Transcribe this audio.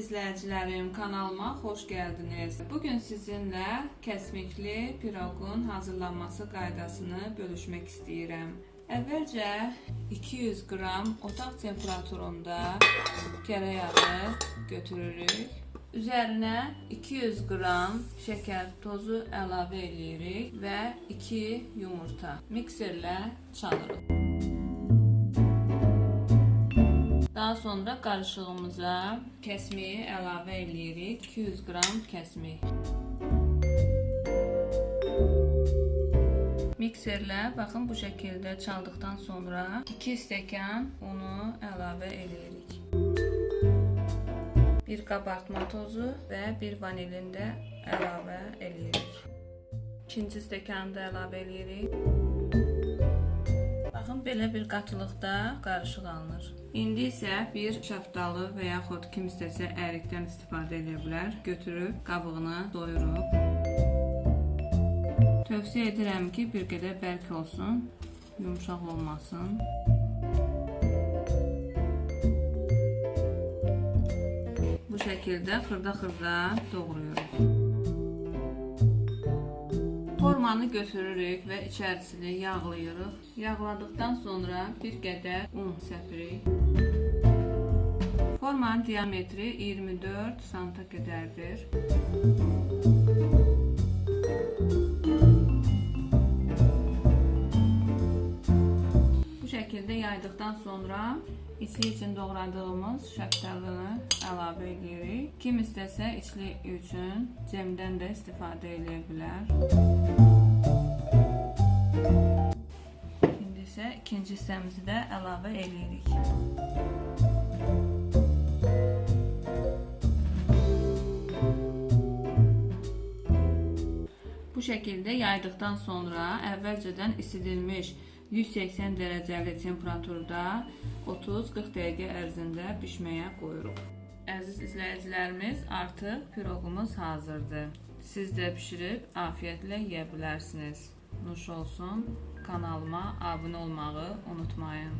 izləyicilərim, kanalıma xoş gəldiniz. Bu gün sizinlə kəsmikli piroqun hazırlanması qaydasını bölüşmək istəyirəm. Əvvəlcə 200 qram otaq temperaturunda kərə yağı götürürük. Üzərinə 200 qram şəkər tozu əlavə edirik və 2 yumurta mikserlə çalırıq. Sonra qarışığımıza kəsmiyi əlavə edirik. 200 qram kəsmik. Mikserlə baxın bu şəkildə çaldıqdan sonra 2 stəkan unu əlavə edirik. Bir qabartma tozu və bir vanilin də əlavə edirik. İkinci stəkanı da əlavə edirik. Belə bir qatılıqda qarışıq alınır. İndi isə bir şaftalı və yaxud kim istəsə ərikdən istifadə edə bilər. Götürüb qabığını doyurub. Tövsiyə edirəm ki, bir qədər bərk olsun, yumşaq olmasın. Bu şəkildə xırda-xırda doğrayırıq. Formanı götürürük və içərisini yağlayırıq. Yağladıqdan sonra bir qədər un səpirik. Formanın diametri 24 sm qədərdir. Bu şəkildə yaydıqdan sonra içli üçün doğradığımız şəftalını əlavə edirik. Kim istəsə içli üçün cemdən də istifadə edə bilər. Hissəmizi də əlavə edirik. Bu şəkildə yaydıqdan sonra əvvəlcədən isidilmiş 180 dərəcəli temperaturda 30-40 dəqiqə ərzində bişməyə qoyuruq. Əziz izləyicilərimiz, artıq piroqumuz hazırdır. Siz də bişirib afiyətlə yeyə bilərsiniz. Nuş olsun kanalıma abunə olmağı unutmayın.